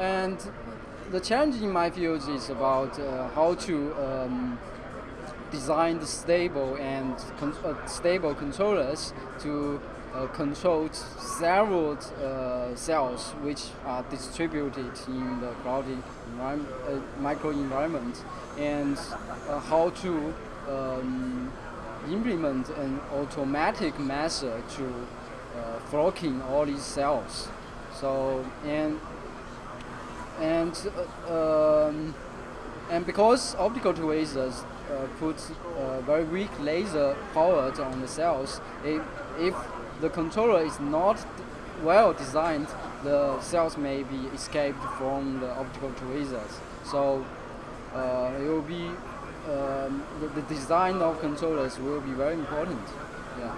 And the challenge in my field is about uh, how to um, design the stable and con uh, stable controllers to uh, control several uh, cells which are distributed in the cloudy environment, uh, microenvironment and uh, how to um, implement an automatic method to uh, flocking all these cells. So and and uh, um, and because optical tweezers uh, put uh, very weak laser power on the cells, if, if the controller is not well designed, the cells may be escaped from the optical tweezers. So uh, it will be um, the, the design of controllers will be very important. Yeah.